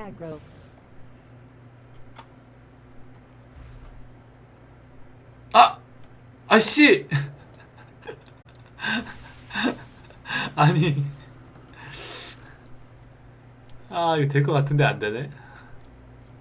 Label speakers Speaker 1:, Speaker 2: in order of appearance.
Speaker 1: aggro.
Speaker 2: 아! 아씨! 아니 아 이거 될 것 같은데 안 되네